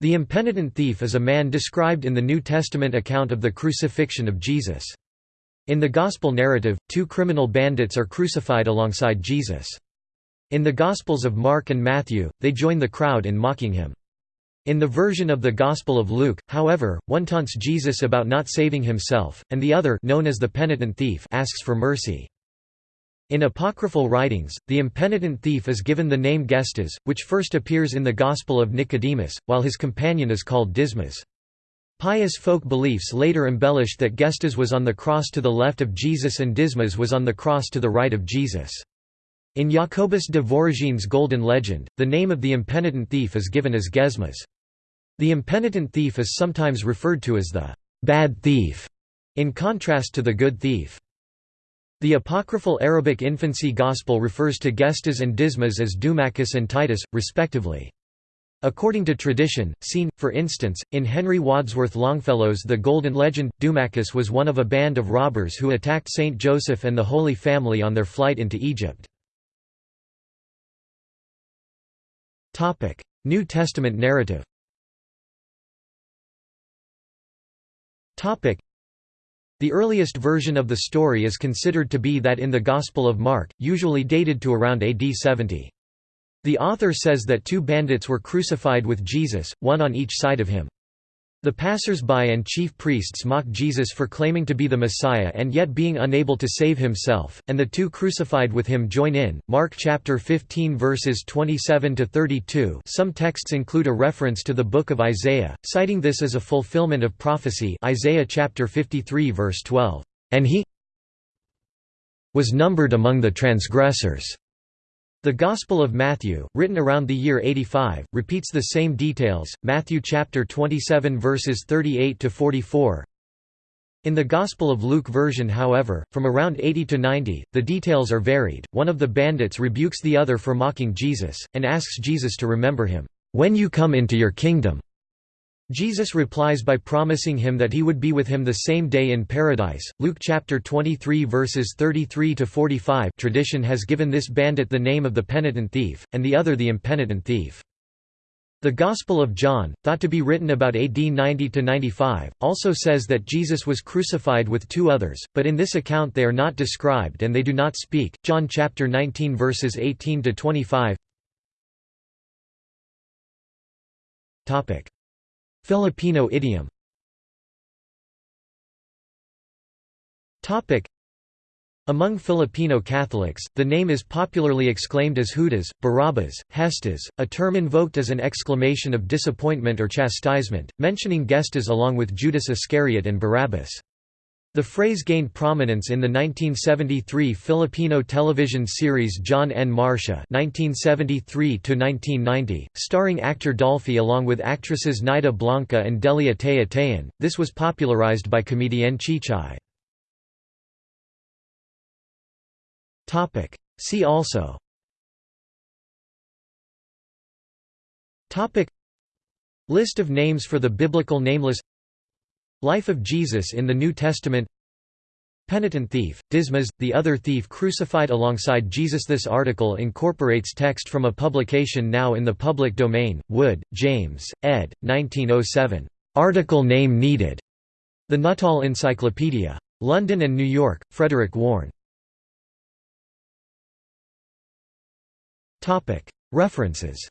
The impenitent thief is a man described in the New Testament account of the crucifixion of Jesus. In the Gospel narrative, two criminal bandits are crucified alongside Jesus. In the Gospels of Mark and Matthew, they join the crowd in mocking him. In the version of the Gospel of Luke, however, one taunts Jesus about not saving himself, and the other known as the penitent thief asks for mercy. In apocryphal writings, the impenitent thief is given the name Gestas, which first appears in the Gospel of Nicodemus, while his companion is called Dismas. Pious folk beliefs later embellished that Gestas was on the cross to the left of Jesus and Dismas was on the cross to the right of Jesus. In Jacobus de Voragine's Golden Legend, the name of the impenitent thief is given as Gesmas. The impenitent thief is sometimes referred to as the bad thief, in contrast to the good thief. The apocryphal Arabic infancy gospel refers to Gestas and Dismas as Dumachus and Titus, respectively. According to tradition, seen, for instance, in Henry Wadsworth Longfellow's The Golden Legend, Dumachus was one of a band of robbers who attacked Saint Joseph and the Holy Family on their flight into Egypt. New Testament narrative the earliest version of the story is considered to be that in the Gospel of Mark, usually dated to around AD 70. The author says that two bandits were crucified with Jesus, one on each side of him. The passers-by and chief priests mock Jesus for claiming to be the Messiah and yet being unable to save himself, and the two crucified with him join in. Mark chapter 15 verses 27 to 32. Some texts include a reference to the book of Isaiah, citing this as a fulfillment of prophecy. Isaiah chapter 53 verse 12. And he was numbered among the transgressors. The Gospel of Matthew, written around the year 85, repeats the same details. Matthew chapter 27 verses 38 to 44. In the Gospel of Luke version however, from around 80 to 90, the details are varied. One of the bandits rebukes the other for mocking Jesus, and asks Jesus to remember him, "...when you come into your kingdom." Jesus replies by promising him that he would be with him the same day in paradise. Luke chapter 23 verses 33 to 45. Tradition has given this bandit the name of the penitent thief and the other the impenitent thief. The Gospel of John, thought to be written about AD 90 to 95, also says that Jesus was crucified with two others, but in this account they are not described and they do not speak. John chapter 19 verses 18 to 25. Topic Filipino idiom Among Filipino Catholics, the name is popularly exclaimed as Judas, Barabbas, Hestas, a term invoked as an exclamation of disappointment or chastisement, mentioning Gestas along with Judas Iscariot and Barabbas. The phrase gained prominence in the 1973 Filipino television series John en Marsha (1973–1990), starring actor Dolphy along with actresses Nida Blanca and Dely Atay-Atayan. This was popularized by comedian Chichay. Topic. See also. Topic. List of names for the biblical nameless Life of Jesus in the New Testament Penitent thief, Dismas, the other thief crucified alongside Jesus This article incorporates text from a publication now in the public domain, Wood, James, ed. 1907. Article name needed. The Nuttall Encyclopedia. London and New York, Frederick Warne. References